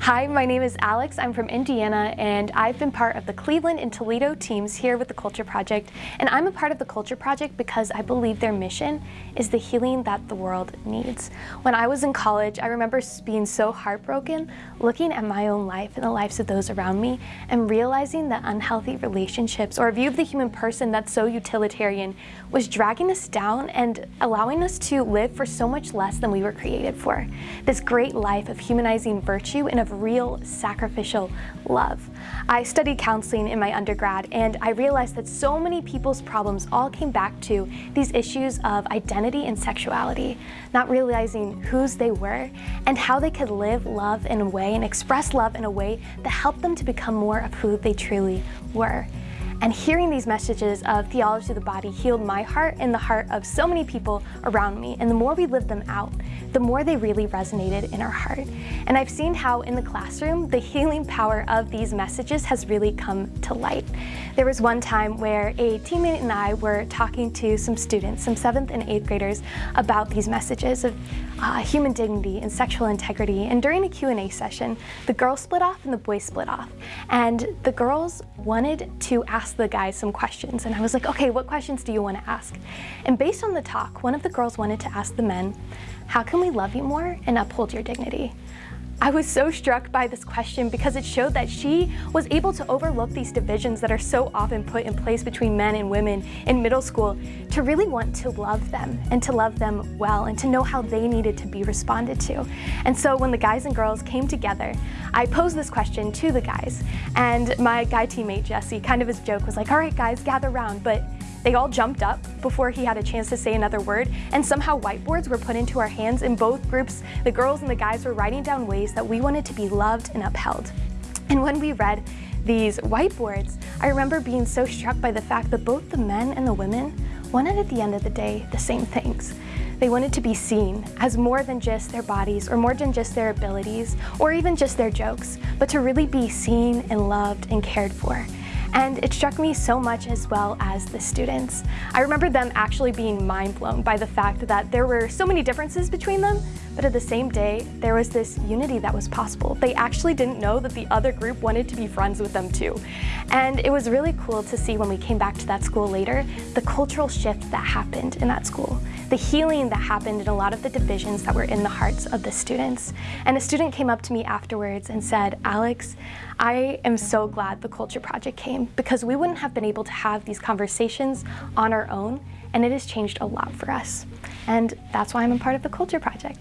Hi, my name is Alex. I'm from Indiana and I've been part of the Cleveland and Toledo teams here with the Culture Project. And I'm a part of the Culture Project because I believe their mission is the healing that the world needs. When I was in college, I remember being so heartbroken looking at my own life and the lives of those around me and realizing that unhealthy relationships or a view of the human person that's so utilitarian was dragging us down and allowing us to live for so much less than we were created for. This great life of humanizing virtue and of real sacrificial love. I studied counseling in my undergrad and I realized that so many people's problems all came back to these issues of identity and sexuality, not realizing whose they were and how they could live love in a way and express love in a way that helped them to become more of who they truly were. And hearing these messages of theology of the body healed my heart and the heart of so many people around me. And the more we lived them out, the more they really resonated in our heart. And I've seen how in the classroom, the healing power of these messages has really come to light. There was one time where a teammate and I were talking to some students, some seventh and eighth graders, about these messages of uh, human dignity and sexual integrity. And during a Q&A session, the girls split off and the boys split off. And the girls wanted to ask the guys some questions. And I was like, okay, what questions do you want to ask? And based on the talk, one of the girls wanted to ask the men, how can we love you more and uphold your dignity? I was so struck by this question because it showed that she was able to overlook these divisions that are so often put in place between men and women in middle school to really want to love them and to love them well and to know how they needed to be responded to. And so when the guys and girls came together, I posed this question to the guys and my guy teammate Jesse kind of his joke was like, all right guys, gather around, but they all jumped up before he had a chance to say another word, and somehow whiteboards were put into our hands in both groups. The girls and the guys were writing down ways that we wanted to be loved and upheld. And when we read these whiteboards, I remember being so struck by the fact that both the men and the women wanted at the end of the day the same things. They wanted to be seen as more than just their bodies or more than just their abilities or even just their jokes, but to really be seen and loved and cared for. And it struck me so much as well as the students. I remember them actually being mind blown by the fact that there were so many differences between them, but at the same day, there was this unity that was possible. They actually didn't know that the other group wanted to be friends with them too. And it was really cool to see when we came back to that school later, the cultural shift that happened in that school, the healing that happened in a lot of the divisions that were in the hearts of the students. And a student came up to me afterwards and said, Alex, I am so glad the Culture Project came because we wouldn't have been able to have these conversations on our own and it has changed a lot for us. And that's why I'm a part of the Culture Project.